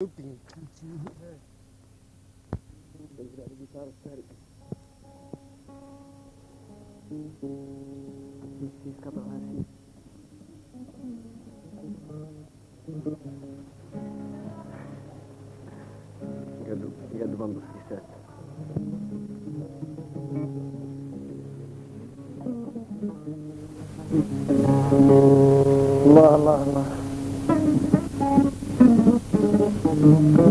Doping. Obrigado, guitarra, sério. Deixa esse cabelo assim. Obrigado, obrigado, vamos, certo. Allah, Allah, Allah. الله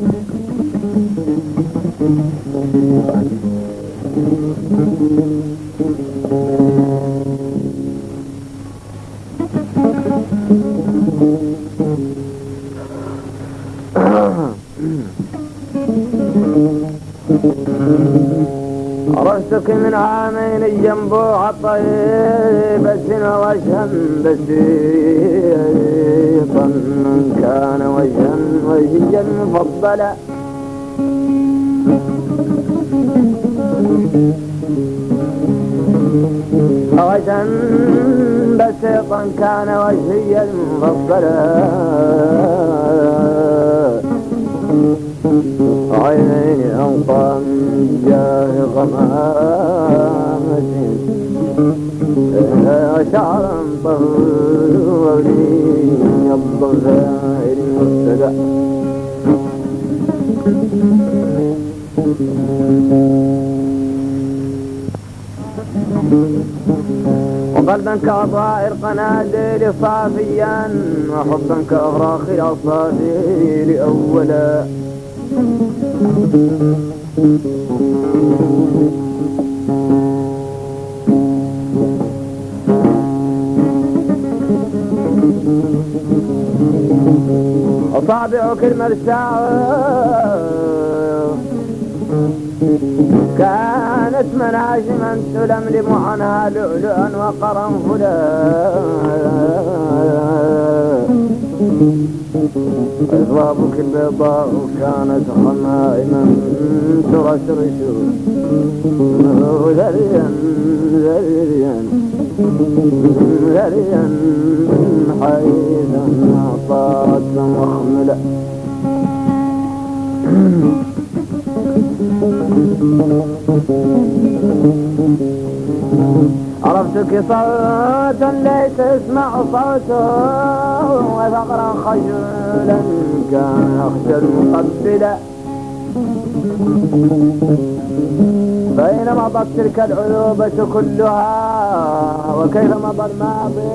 الله عرفتك من عامين الجنبوع طيبة وجها بسيطا. كان وجها وجيا مفضلا. وجها بسيطا كان وجهيا مفضلا. أنقى من جاه غمامة شعرا طولي الضفائر المبتدأ وقلبا كأطائر قناديل صافيا وحبا كأغراخ الأصافير أولا أصابعك المرساة كانت مناجما تلملم عنها لؤلؤا وقرنفلا أضرابك البيضاء كانت خمائما ترشرش. ذريا ذريا ذريا حيث أعطت مخملة. عرفتك صوتا ليس اسمع صوته وفقرا خجلا كان يخجل مقبلا بين مضت تلك العذوبة كلها وكيف مضى الماضي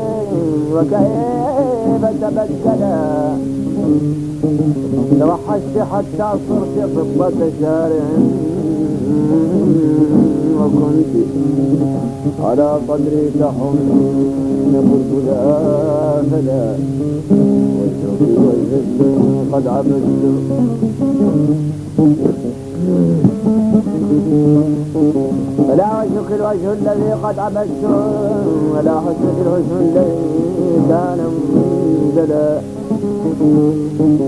وكيف تبدلا توحشت حتى صرت فضة شارع. وكنت على صدري تحن قلت لا فلا وجهك وجهك قد عبدت فلا وجهك الوجه الذي قد عبدت ولا حسنك الحسن الذي كان منزلا.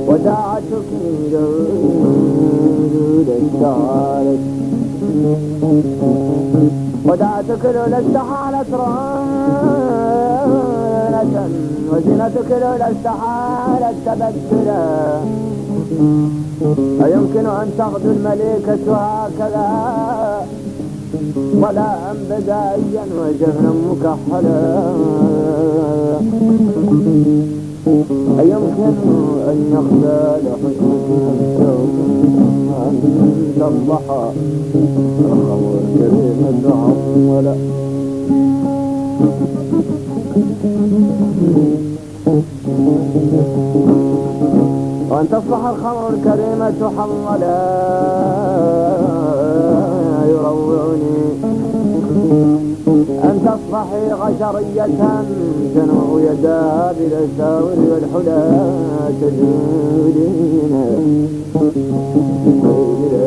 وداعتك جود استعالت ودعتك لولا استحالت رانة وزنتك لولا استحالت تبدلا أيمكن أن تغدو المليكة هكذا؟ ولا أن بدائيا وجهنا مكحلا. أيمكن أن يخلى لحسنك أن تصبح الخمر كلمة عملا وأن تصبح الخمر الكريمة حملا يروعني. أن تصبحي غشرية تنوء يداها بالأساور والحلا تجودين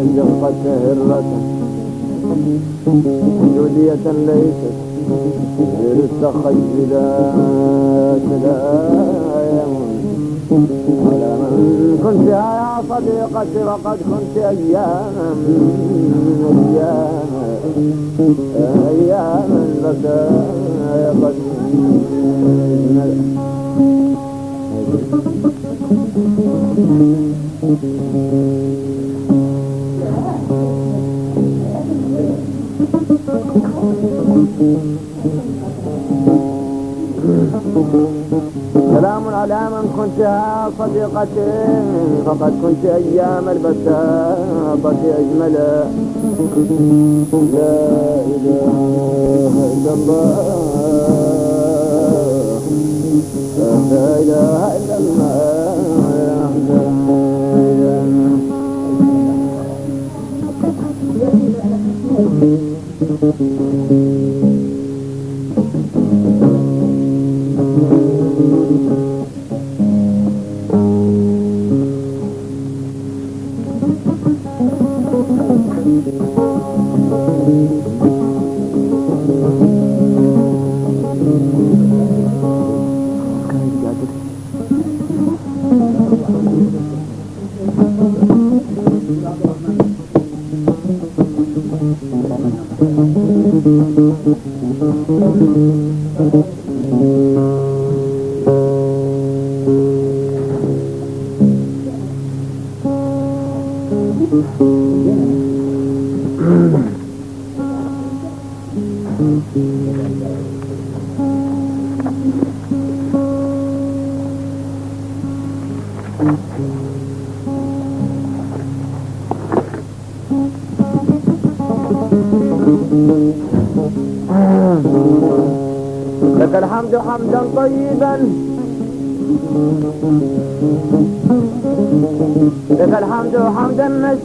الجفة هرة جودية ليست غير التخيلات لا على من كنت يا صديقتي وقد كنت أياما أياما أياما البكايا قد سلام على من كنتها صديقتي فقد كنت أيام البساطة أجمل. لا إله إلا الله. لا إله إلا الله. لك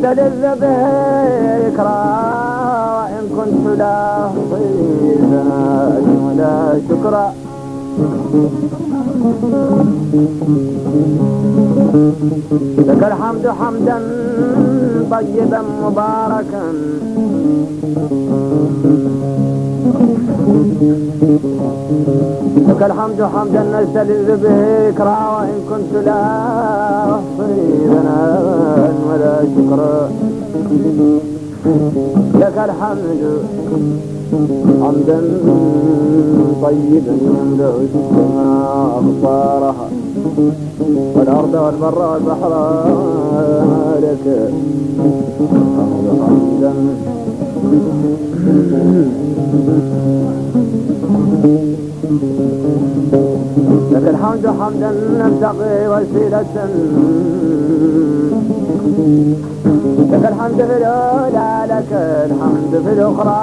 حمدا نستلذ به ذكرى وإن كنت لا طيبا ولا شكرا لك الحمد حمدا طيبا مباركا. لك الحمد حمدا نستلذ به إكرا وإن كنت لا أحصي ثناء ولا شكرا لك الحمد حمدا طيبا يملأ السماء أبصارها والأرض والبر والبحر لك الحمد لك الحمد حمدا نبتغي وسيلة. لك الحمد في الأولى لك الحمد في الأخرى.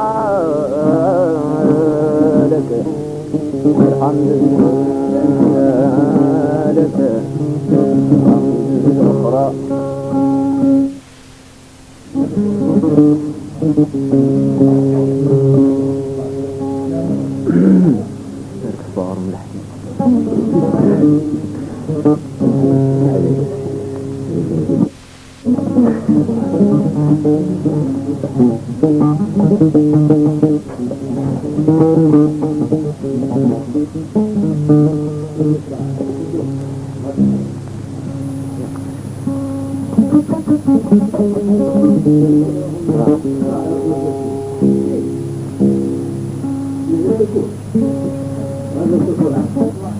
لك الحمد في الأولى لك الحمد في الأخرى صار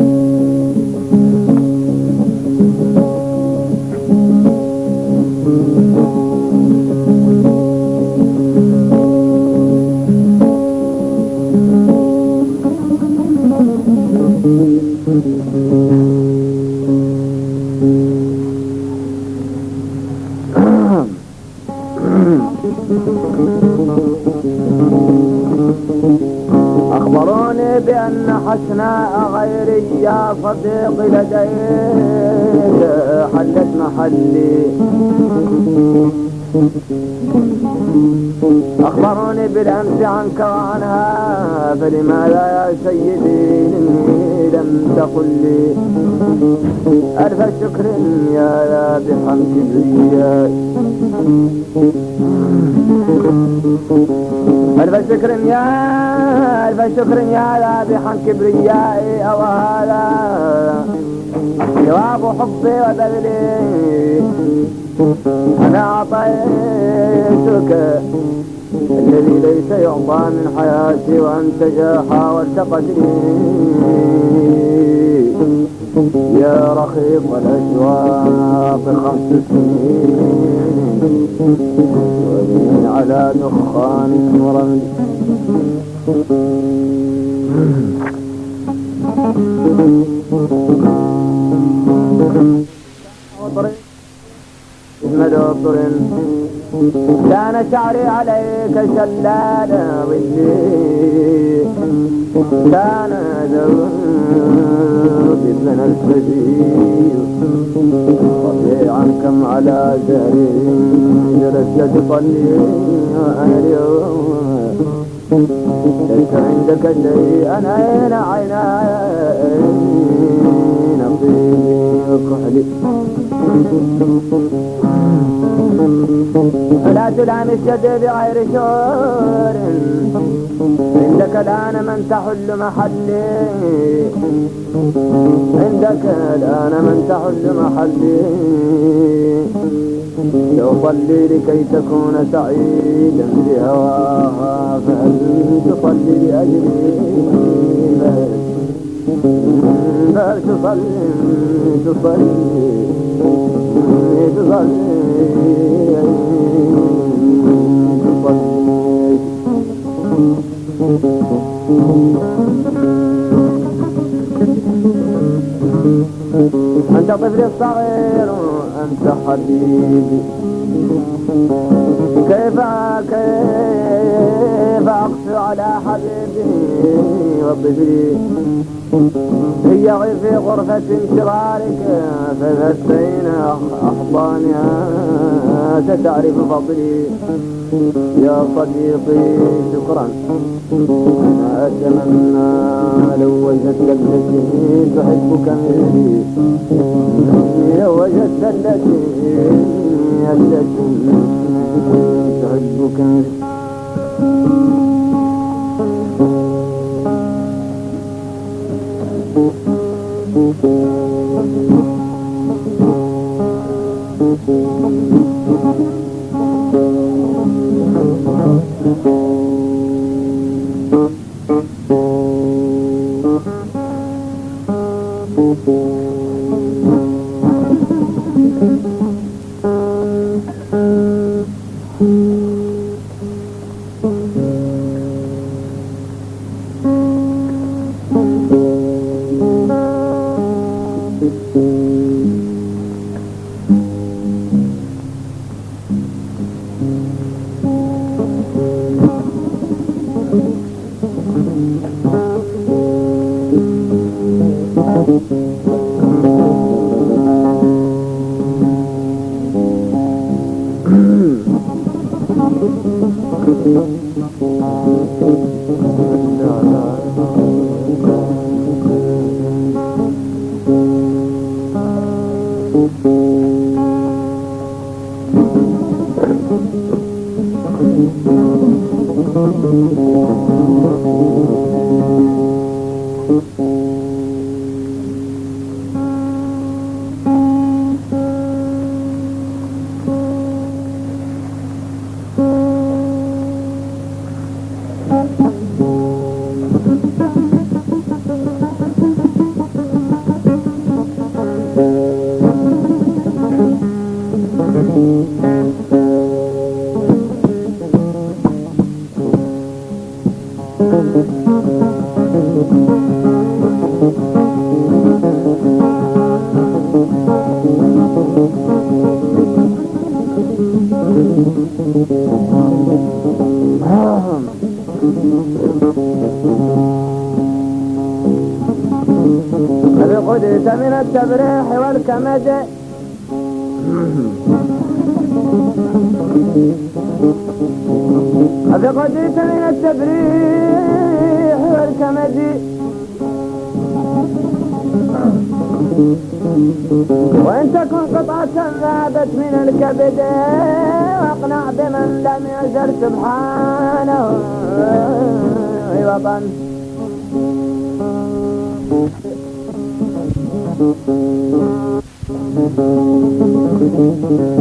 ألف شكر يا ذابحا كبرياء ألف شكر يا ألف شكر يا ذابحا كبريائي أو هذا جواب حبي وبذلي. أنا أعطيتك الذي ليس يعطى من حياتي وأنت جاء حاولت قتلي يا رخيص الأشواق خمس سنين على دخان ورمل كان شعري عليك شلال ظلي ذوبي من الفجير طبيعا كم على زهري جلست تصلي ليس عندك شيء أنا أين عيناي نصيبي كحلي لا تلام الشد بغير شور عندك الآن من تحل محلي عندك الآن من تحل محلي لو صلي لكي تكون سعيدا بهواها فهل تصلي لأجلي فهل تصلي تصلي تصلي أنت طفلي الصغير أنت حبيبي. كيف كيف أقسو على حبيبي وطفلي؟ هي في غرفة انشرارك فذتين أحضانها ستعرف فضلي. يا صديقي شكرا. أتمنى لو وجدت التي تحبك مثلي لو وجدت التي التي تحبك التبريح أفقدت من التفريح والكمد وإن تكن قطعة ذابت من الكبد واقنع بمن لم يزل سبحانه. عوضا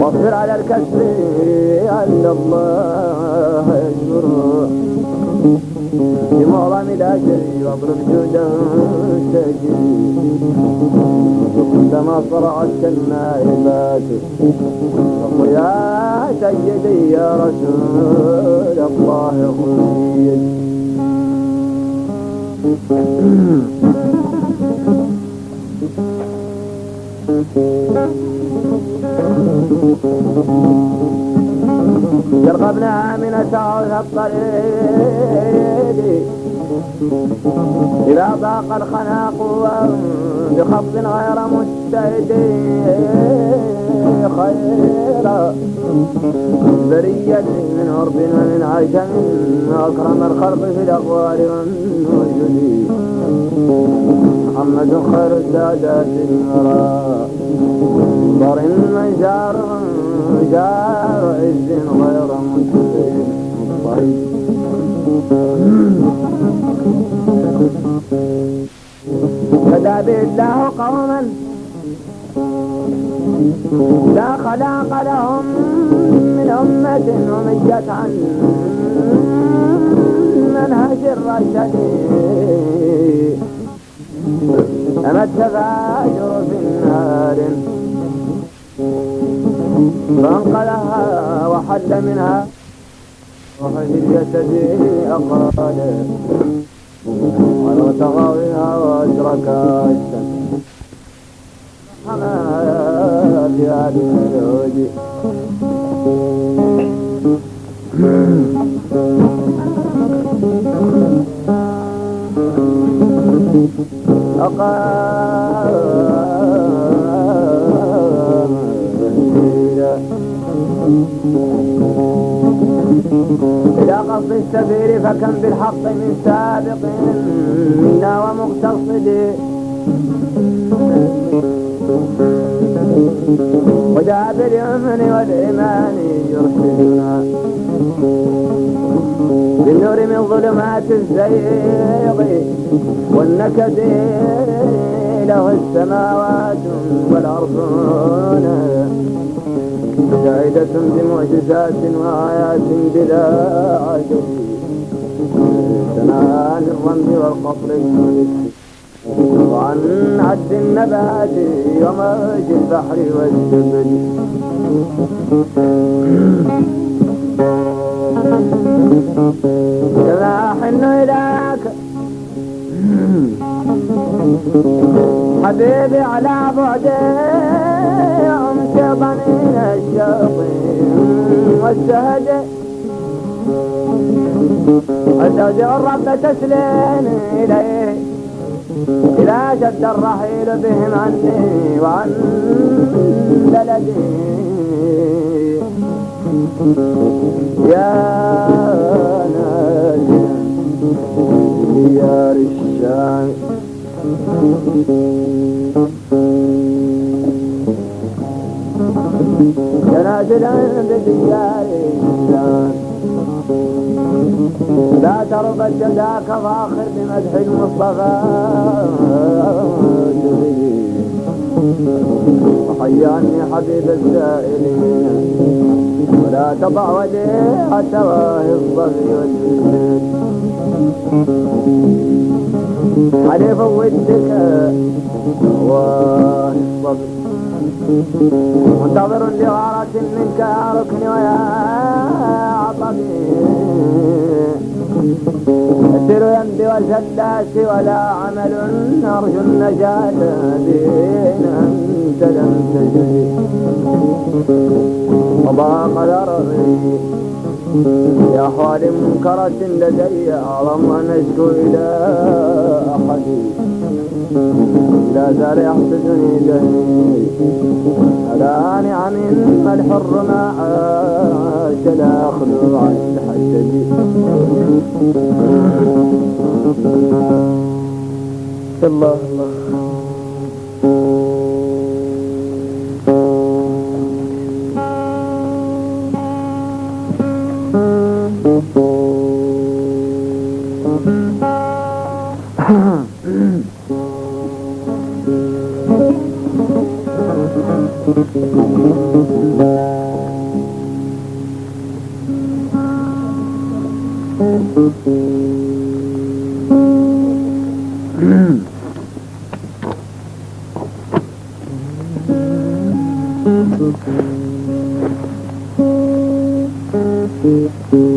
واصبر على الكسر عند الله يشكره بمعظم الأجر واضرب جودا تجري. كلما صرعت كالنائبات فقل يا سيدي يا رسول الله خذ يرغبنا من تعوذ الطريق إذا ضاق الخناق بخط غير مجتهد خيرا برية من عرب ومن عجم أكرم الخلق في الأقوال والوجود محمد خير السادات الورى. ضر من جار جار عز غير مجتهد هدى به الله قوما لا خلاق لهم من أمة ومجت عن منهج الرشد. أما التفاجر في النار. فانقلها وحل منها. وفي الجسد أقال ولو تغاويها وأدرك الشمس حما في هذه الوجه. إلى قصد السفير فكم بالحق من سابق منا ومقتصد. وجاء باليمن والإيمان يرشدنا بالنور من ظلمات الزيغ والنكد له السماوات والأرضون شاهدة بمعجزات وآيات بلا عدد سنان الرمل والقصر الملك وعن عد النبات وموج البحر والجبل. كما أحن إليك حبيبي على بعدي أمس ضنين الشياطين والسهد أستودع الرب تسلين إليه. إذا شد الرحيل بهم عني وعن بلدي يا ناجي ديار الشام جنازلا بديار الشام لا ترضى الجزاك فاخر بمدح المصطفى. وحياني حبيب السائلين ولا تضع وديع تواه الصبي والجنين حليف ودك واه الصبر منتظر لغارة منك يا ركن ويا عطبي. السر يمضي وسلات ولا عمل أرجو النجاة دين أنت لم تجري وضاق ذرعي. يا أحوال منكرة لدي أعظم أن أشكو إلى أحد لا زال يحسدني دهي على نعم الحر ما عاد لا أخلو عن الحجج الله الله. حبيبتي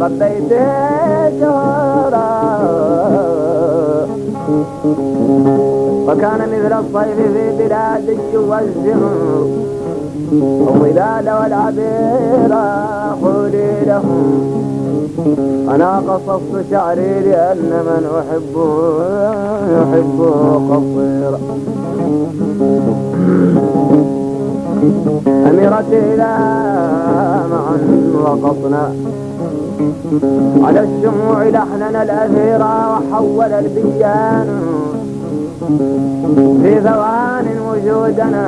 ربيت شهرا وكان مثل الصيف في بلاد والزهر الظلال والعبير قولي لهم أنا قصصت شعري لأن من أحبه يحبه قصير أميرتي لا معا وقصنا على الشموع لحننا الأثيرا وحول البيان. في ثوان وجودنا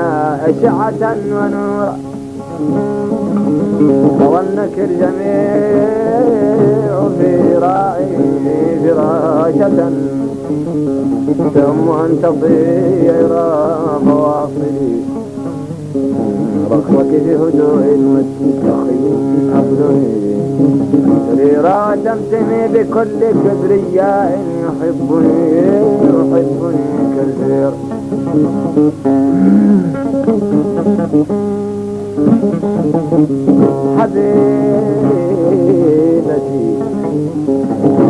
أشعة ونورا وظنك الجميع في راعي فراشة ثم أن تطير فواصلي في هدوء والتخي أبدني سريرا بكل كبرياء يحبني يحبني كثير حبيبتي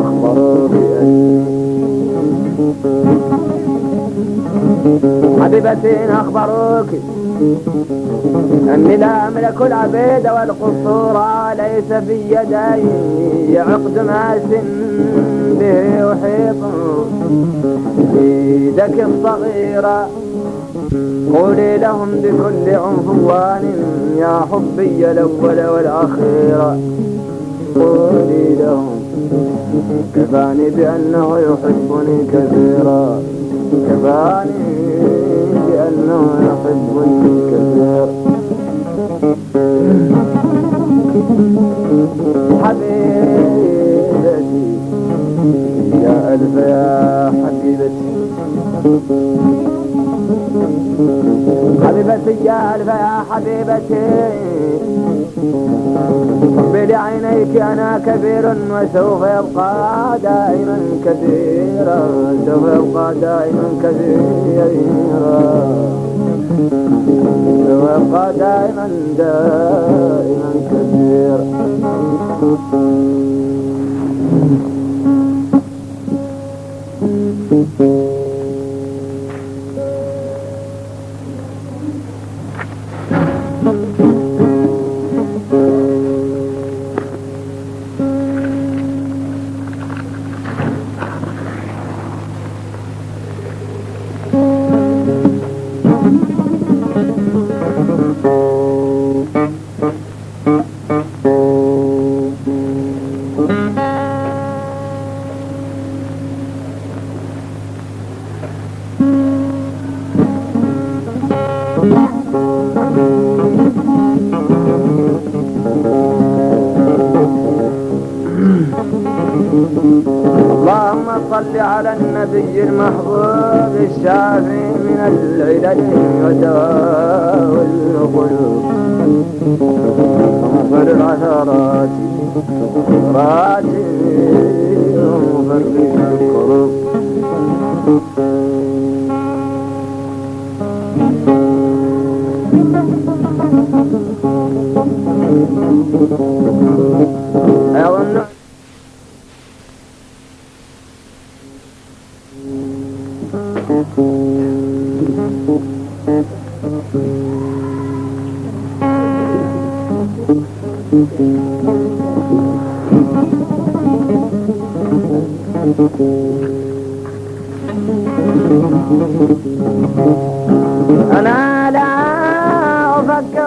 أخبر بأني حبيبتي أخبروك. أني لا أملك العبيد والقصور ليس في يدي عقد ماس به أحيط يدك الصغيرة قولي لهم بكل عنفوان يا حبي الأول والأخير. قولي لهم كفاني بأنه يحبني كثيرا. كفاني بأنه يحبني كثيرا حبيبتي يا ألف يا حبيبتي. حبيبتي يا ألف يا حبيبتي. بعينيك أنا كبير وسوف يبقى دائما كثيرا سوف يبقى دائما كثيرا سوف يبقى دائما دائما كثيرا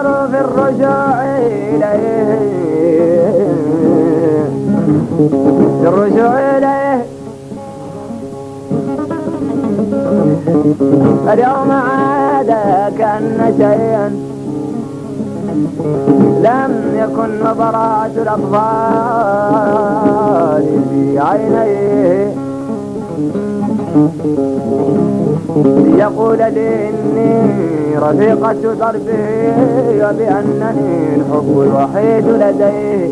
أفكر في الرجوع إليه. في الرجوع إليه. اليوم عاد كأن شيئا لم يكن براعة الأطفال في عينيه. يقول لي إني رفيقة دربه وبأنني الحب الوحيد لديه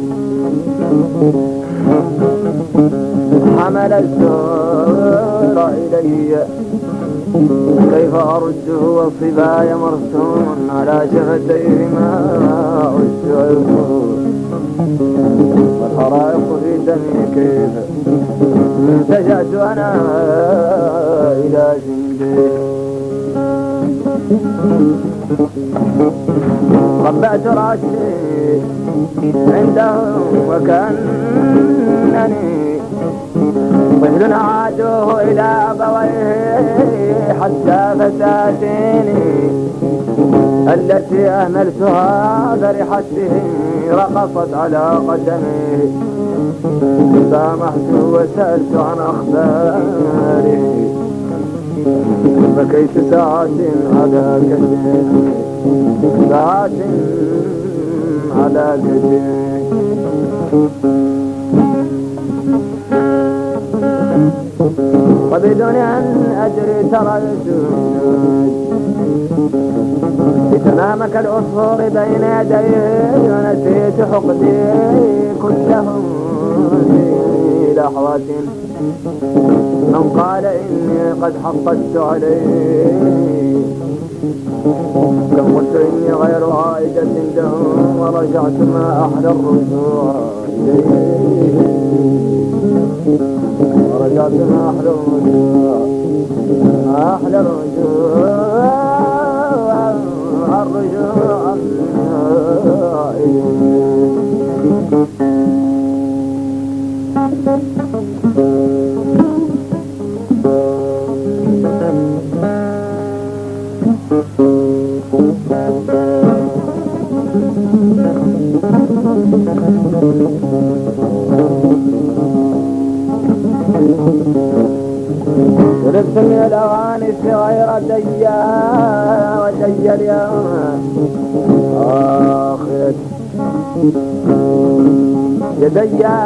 حمل الزور إلي. كيف أرده والصبايا مرسوم على شفتيه ما عدت والحرائق في دمي كيف التجأت أنا إلى جنبه ربعت رأسي عنده وكأنني طفل عادوه إلى أبويه حتى فساتيني التي أهملتها فرحت به رقصت على قدميه سامحت وسألت عن أخباره بكيت ساعات على كتفي ساعات على كتفي وبدون أن أدري ترى تمامك العصفور بين يديه ونسيت حقدي كله في لحظة. من قال إني قد حقدت عليه كم قلت إني غير عائدة له ورجعت ما أحلى الرجوع. إليه ورجعت ما أحلى الرجوع. أحلى الرجوع. الرجوع إليه شربت من الأغاني الصغيرة ديا وديا اليوم. آخرت يديا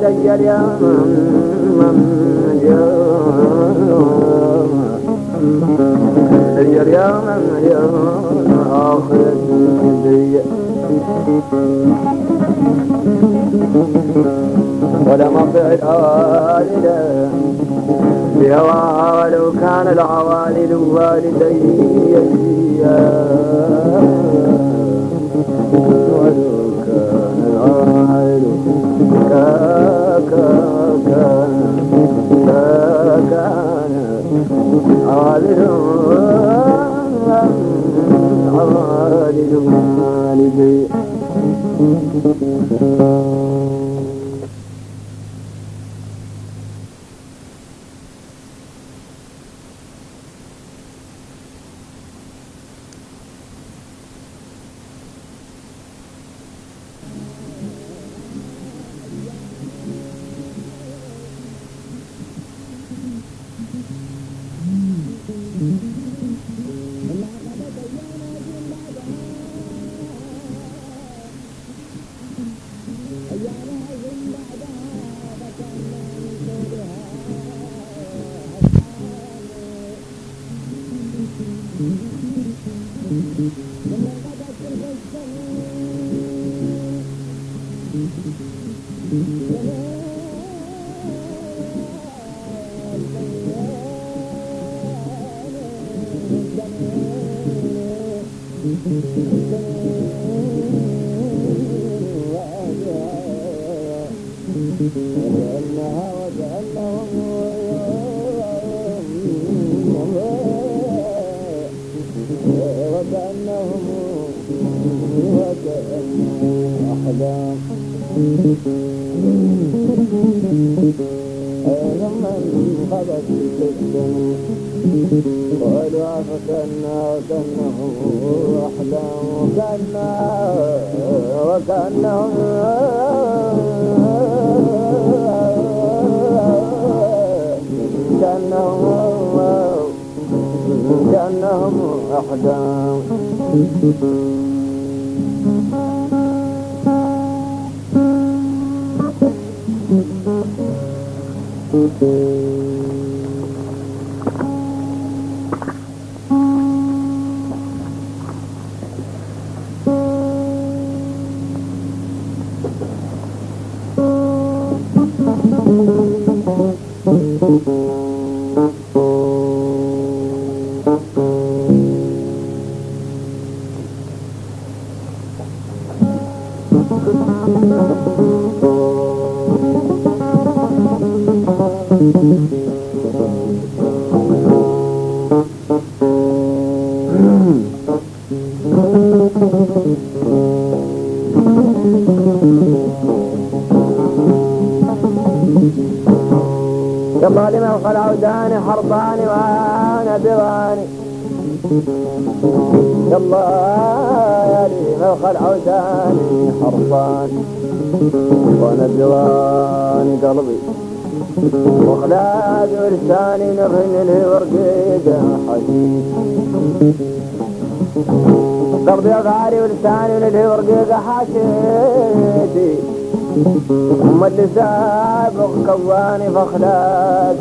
ديا اليوم. ديا اليوم اليوم آخرت ديا ولم أطع الآلة بهواها ولو كان العوالد والدي ولو كان وخلاد ولساني نغن الورقيقة حشيش قلبي غالي ولساني الورقيقة حشيتي ثم اللي سابق كواني فخلات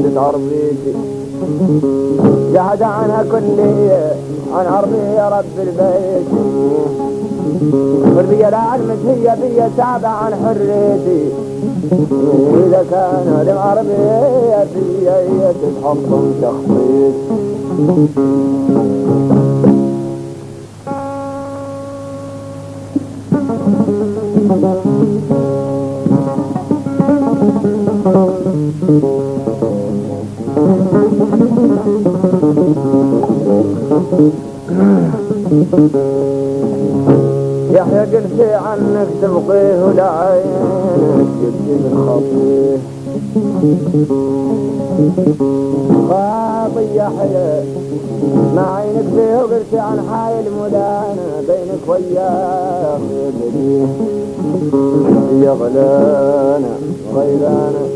عزة عربيتي جهد عنها كلي عن عربي يا رب البيت. قلبي لا علمت هي بي تابع عن حريتي. إذا كان العربية في تتحطم تخطيط. يحيى قلت عنك تبقيه ولا عينك جدي بالخطيه خاطي يحيى ما عينك فيه وقلت عن حايل مدانة بينك وياه يا غلانا غيرانا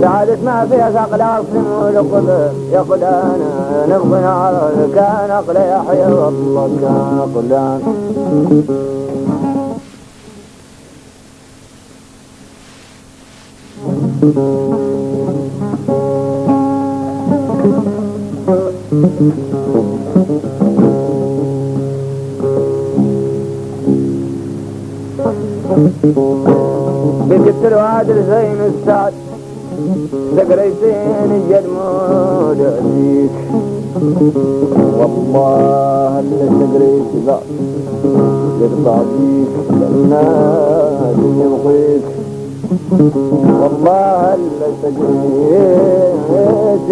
سعادة ما فيها ثقل أصل ولقب يا قلانا نبغي على كان أقل يحيى والله كان قلانا له عادل زين السعد ذكريتين الجدمود أبيك والله اللي سقريت ذا يقطع بيك الناس يبغيك والله سقريت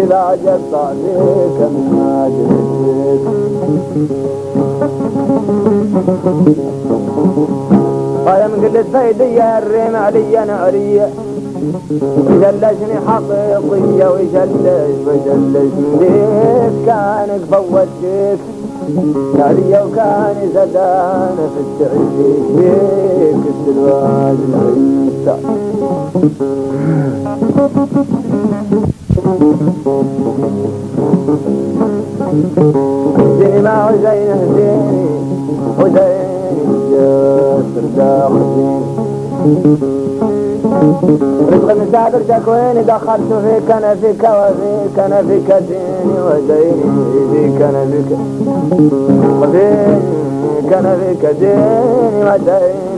ذا يقطع بيك الناس يبغيك قال من قلت الريم علي نعرية جلشني حقيقية وجلش وجلش ليك كانك فوتك علي وكان زدان في التعيش فيك السلواج العيسى اهدني مع حسين اهديني حسين جاسر داخلين رزق مسافر تكويني دخلت فيك أنا فيك وفيك أنا فيك ديني وديني فيك أنا فيك وفيك كان فيك دين ودين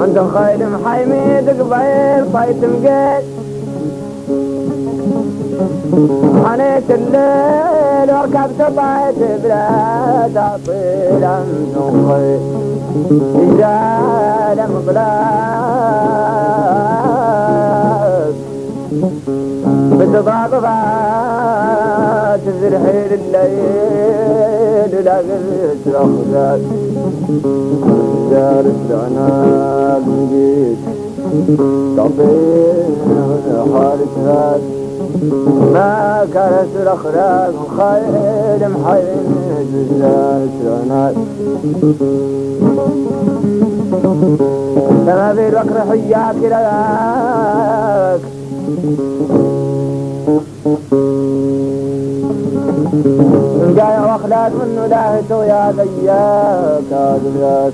عند خير محيميد قبيل طيت مقيل حنيت الليل وركبت طيت بلا تعطيل خير رجال مبلاك بتضاضفات تزرحي الليل لا قلت الأخذات دار العناق نجيت طبينا حالك هاد ما كانت الأخلاق خير محين دار العناق لما في حياك لك. جاي وأخلاق منه لاهته يا ذياك هذاك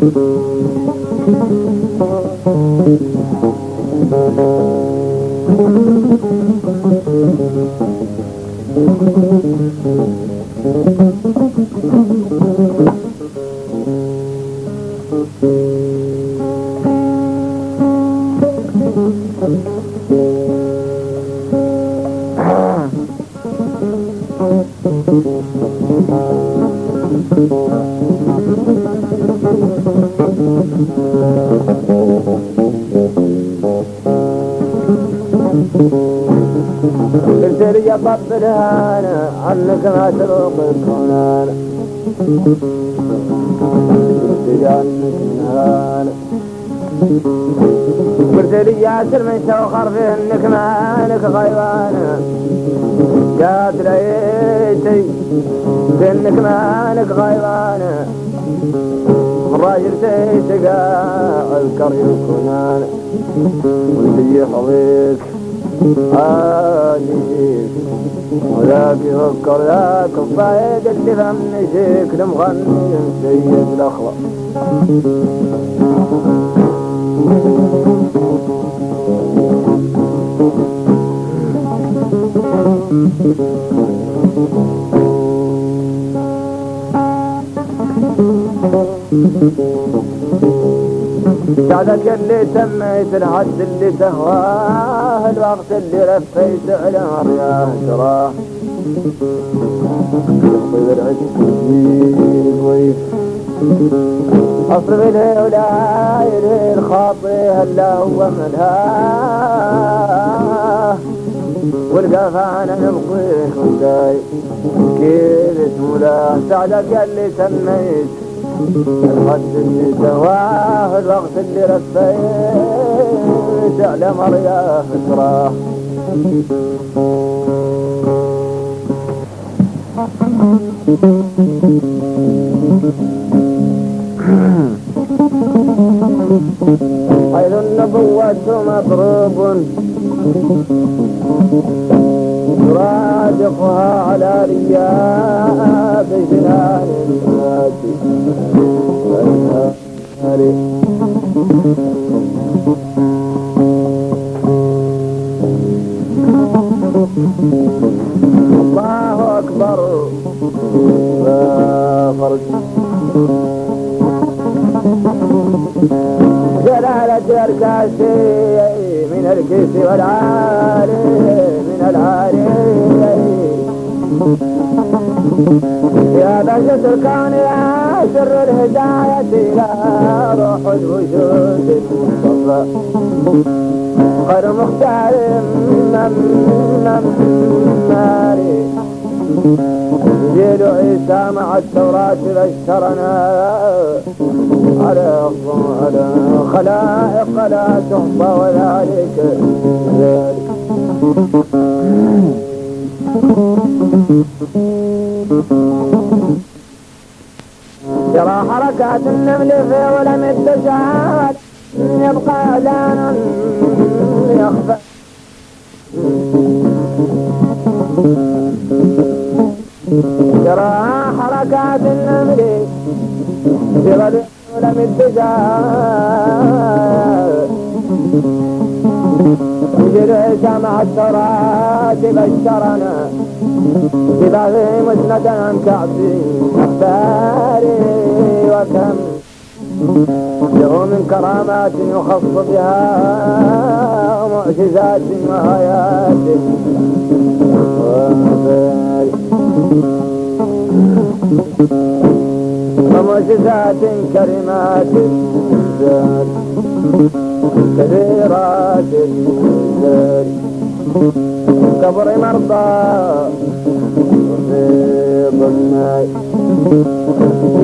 قلت لي يا طبلها أنا عنك ما تروق الكونان. قلت لي يا سلمى توخر فيه انك مالك غيبان قالت ليتي بانك مالك غيبان الراجل تيتقى اذكر يكونان. واللي يحظيك عاديك وذاك يفكر ذاك الصعيد اللي فم شكل مغني سيد الاخلاق بعدك اللي سميت الحد اللي تهواه الوقت اللي لفيت على ويف. اصرف اليه ولا يلهي الخاطي هلا هو ملهاه. والقفانا نبقيك ونداي كيف له سعدك اللي سميت الخد اللي سواه الوقت اللي رفيت على مرياه تراه حيث النبوة مضروب. يرافقها على رياء بجنان الله أكبر. لا فرج. جلالة الكاسي من الكيس والعالي يا بهجة الكون يا سر الهداية يا روح الوجود المصطفى خير مختار ماري جيل عيسى مع التوراة بشرنا على على خلائق لا تحصى وذلك. ذلك ترى حركات النمل في ظلم التجعل يبقى اذانا يخفى. ترى حركات النمل في ظلم التجعل يجري سمع التراث بشرنا ببغي مسندا كعبي أخباري وكم. له من كرامات يخص بها معجزات وآيات ومعجزات كريمات كثيرات كبر مرضى وفيض الماء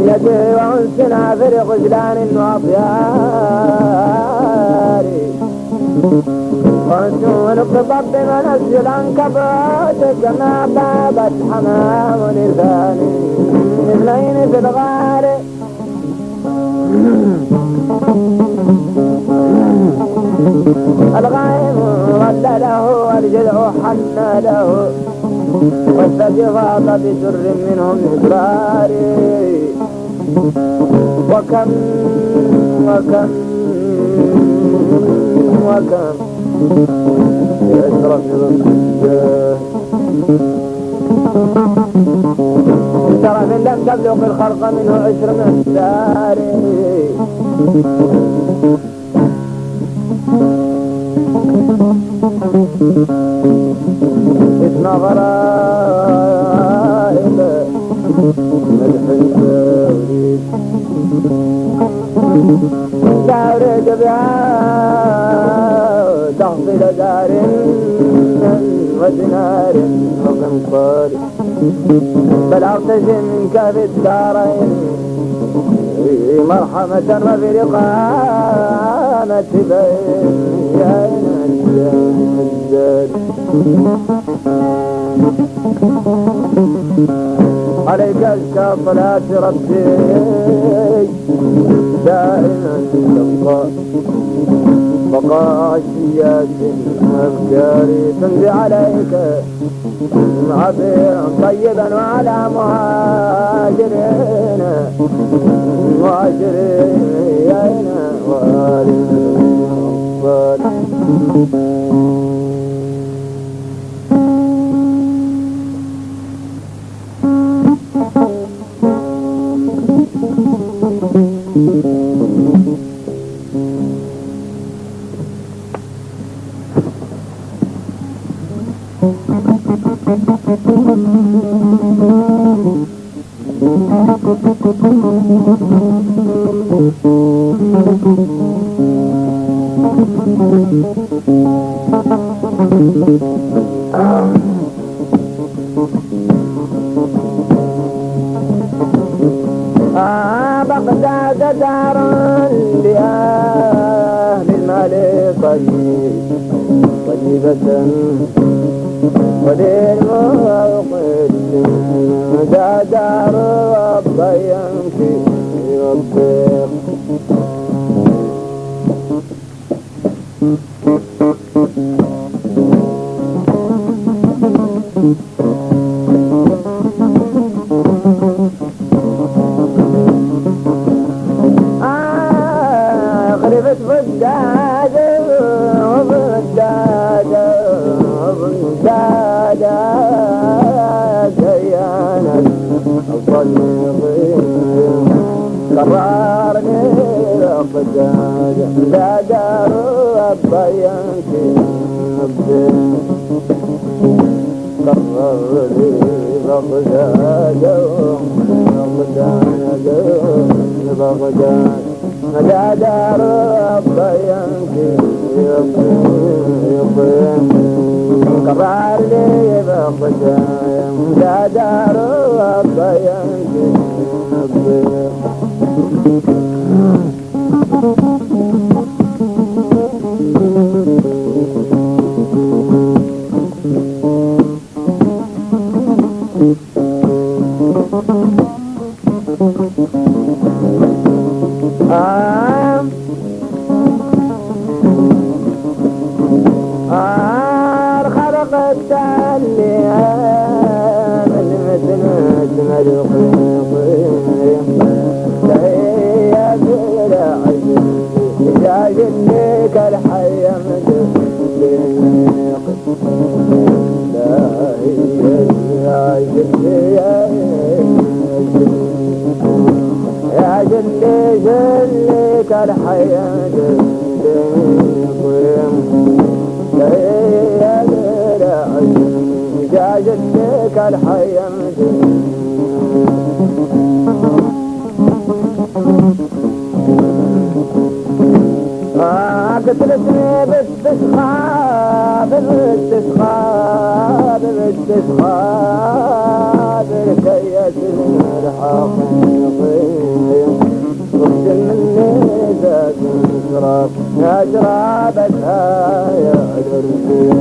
يده وانسنا في غزلان واطيار وانسون بضب منزل عنكبوت كما بابت حمام لساني اثنين في الغار الغائب ظل له والجذع حن له فاض بسر منهم إسرار وكم وكم وكم يشرف شرف لم تبلغ الخلق منه عشر اسم غرائب مدح التوريد تورد بها تحصيل دار ودينار وقنطار بل اغتشم منك في الدارين مرحمة وفي رقامة بين عليك صلاة ربي. دائما تبقى بقاشيات أفكاري تنزي عليك. عبير طيبا وعلى مهاجرين مهاجرين وآل آه بغداد دار لأهل المال طيب طيبة. ودين موقد دا دار ربي يمشي يطيق آه بغداد لا دار الضيانتي قرر لي بغداد بغداد بغداد لا دار الضيانتي قرار لي بغداد لا دار قتلتني باستسخاب باستسخاب باستسخاب ركية الحقيقي رد مني ذات شراب يا جرابتها يا الرفيق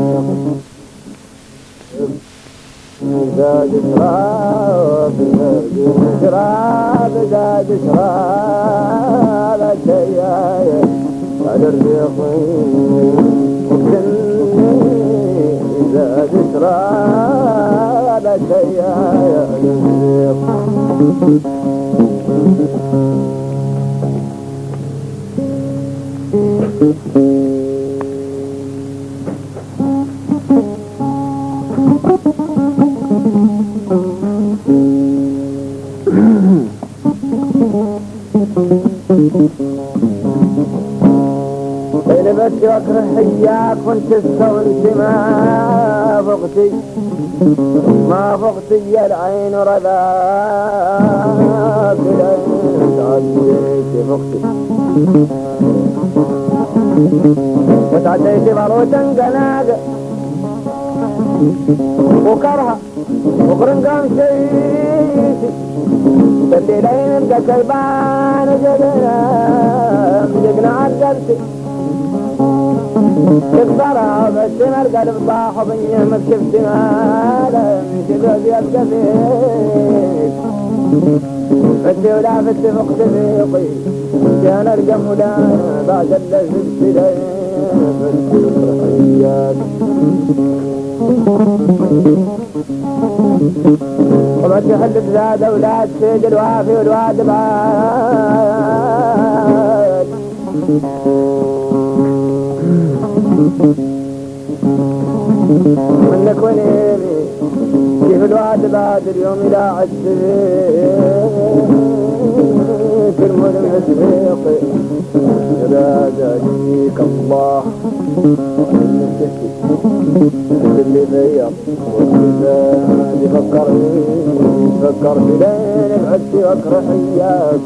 زاد شراب زاد شراب زاد شراب الديايا على الريق زاد شراب الديايا على الريق لبس واكره حياك وانت استولت ما فقتي ما فقتي العين رذاك العين تعديت فقتي وتعديت مروتا قناق. وكرها وقرنقام شيتي بالليلين ابقى كلبان جقنا جقنا عدلتي تكبر بالسمر قلب طاح وبنيمك شفت مالا من شباب يبقى فيك فتي ولا فتي فوق تفيقي كان ارقم ولا بعد شفت بالسرحيات وما تحل بزاد أولاد سيد الوافي والواد بعاد منك ونيمي كيف الواد بعد اليوم لا عسيك الملم السبيقي إذا جاجيك الله اللي بيض واللي فكرني فكر بلين بعدت واكره اياك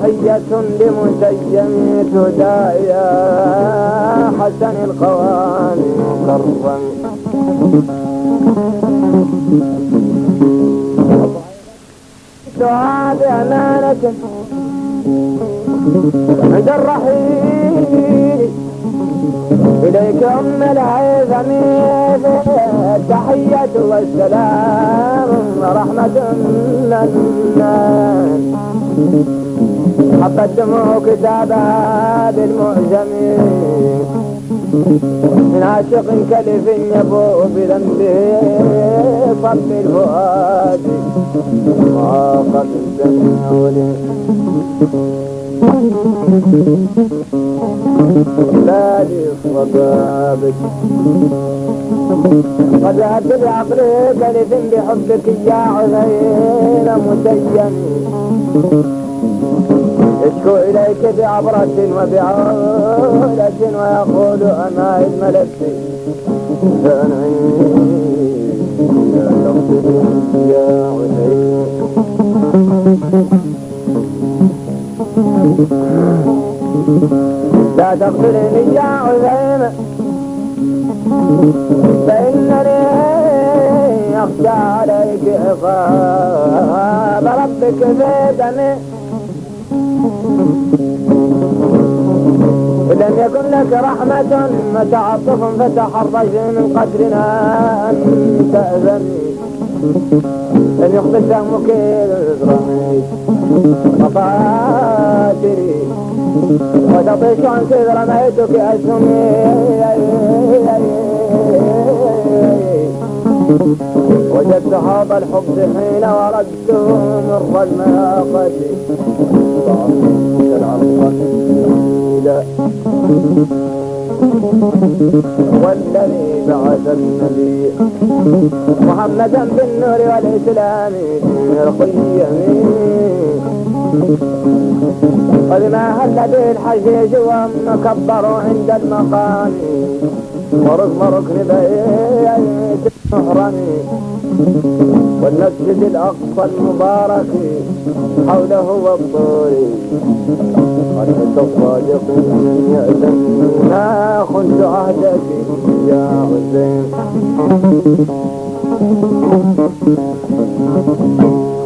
تحية لمسيم هدى يا حسن القوام مكرم دعاء بأمانة. عند الرحيل. إليك أم العظم التحية والسلام ورحمة منا قدموا كتابها بالمعجم من عاشق كلف يبوء بذنبه صب الفؤاد. ما قد سمعوا بلادي صبابك. قد ذهبت بعقلي كلف بحبك يا عذين مسيم يشكو إليك بعبرة وبعولة ويقول أما إذ ملكت لا يا لا تغفرني يا عزيمة فإنني أخشى عليك عقاب ربك في دمي. لم يكن لك رحمة وتعطف فتحرج من قدرنا أن تأذني لن يخبر سهمك الرميد مفاتري وتطيش عن كذ رميتك أسهمي وجدت هذا الحب حين وردته مر المناقة والذي بعث النبي محمدا بالنور والإسلام القيم قد ما هل به الحجيج ومكبر عند المقام. ورغم ركن بيت المحرم والمسجد الأقصى المبارك حوله والطور. قد الصادق من يأذن ما خنت عهدك يا حسين.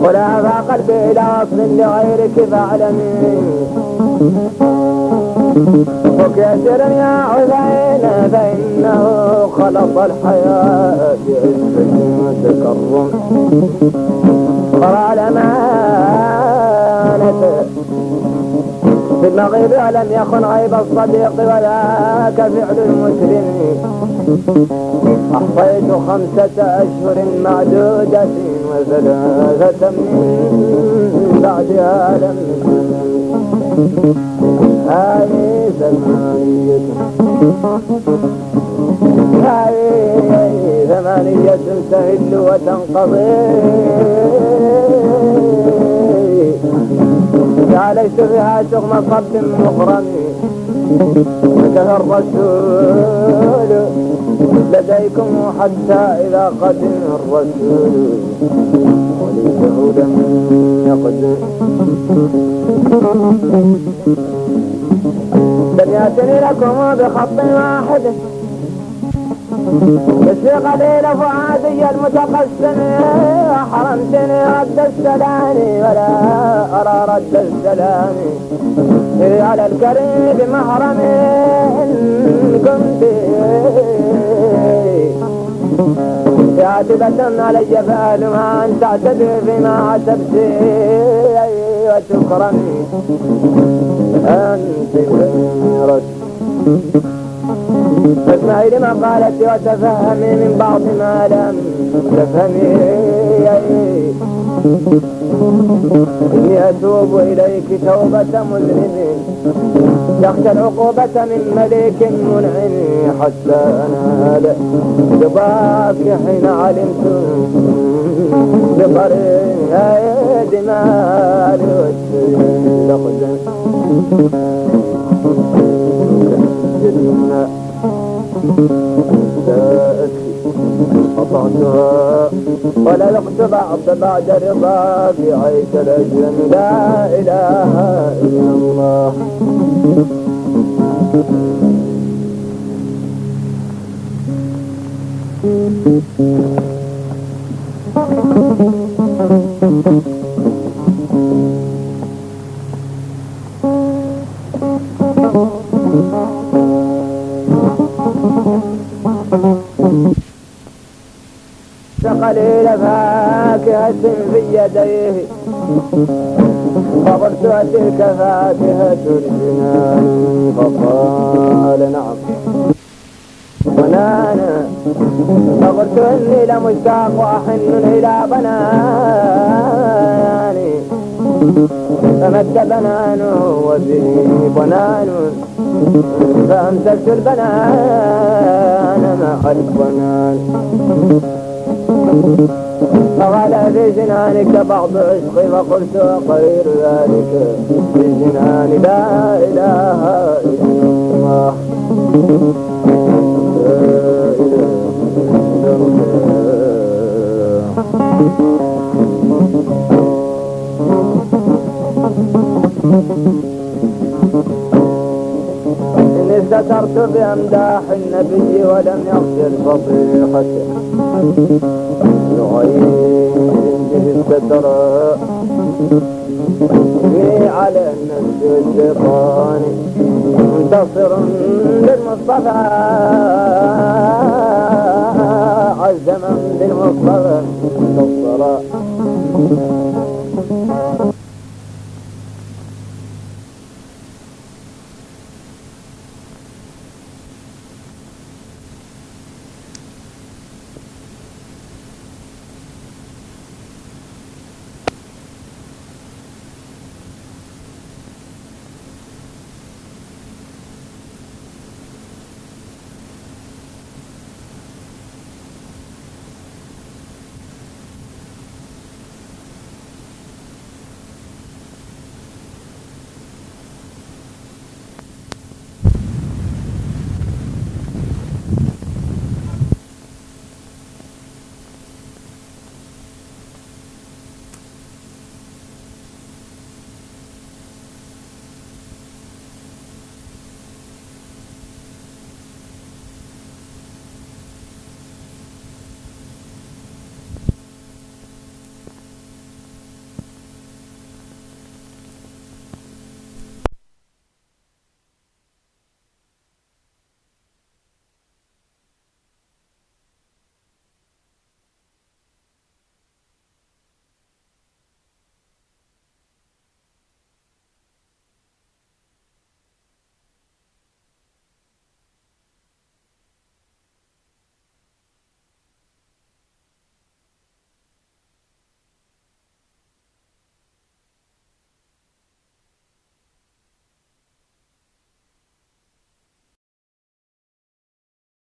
ولا ذا قلبي إلى أصل لغيرك فاعلمي وكثر يا عزين فإنه خلط الحياة بعزة وتكرم قرأ الأمانة في المغيب ولم يخن غيب الصديق وذاك فعل المسلم. أحصيت خمسة أشهر معدودة. وثلاثة من بعدها لم هذه ثمانية هذه ثمانية تهل وتنقضي. ليس فيها شغم صب مخرم انتهى الرسول لديكم حتى إذا قدم الرسول وليته لم نقد دنياتني لكم بخط واحد. بس قليل فؤادي المتقسم حرمتني رد السلام ولا أرى رد السلام. على الكريم محرم كنت. كاتبة علي فعلها أن تعتذر بما عتبت. وتكرمي أنت خيرت فاسمعي لما قالت وتفهمي من بعض ما لم تفهمي. إني أتوب إليك توبة مذنب يخشى العقوبة من ملك منعم حتى أنال رضاك حين علمت بطريق دماء الوجه. جنة قطعتها ولا لقت بعض بعد رضا في عيش الأجل لا إله إلا الله. قليل فاكهة في يديه فقلت تلك فاكهة الجنان. فقال نعم. بنانا فقلت إني لمشتاق وأحن إلى بناني فمد بنانه وفيه بنان فأمسكت البنان مع البنان فقال في جنانك بعض عشقي فقلت غير ذلك. في جنان لا إله إلا الله. لا إله إلا إني استترت بأمداح النبي ولم يغفر فضيحته لغير الستر. في على النفس والشيطان منتصر للمصطفى. عز من بالمصطفى انتصر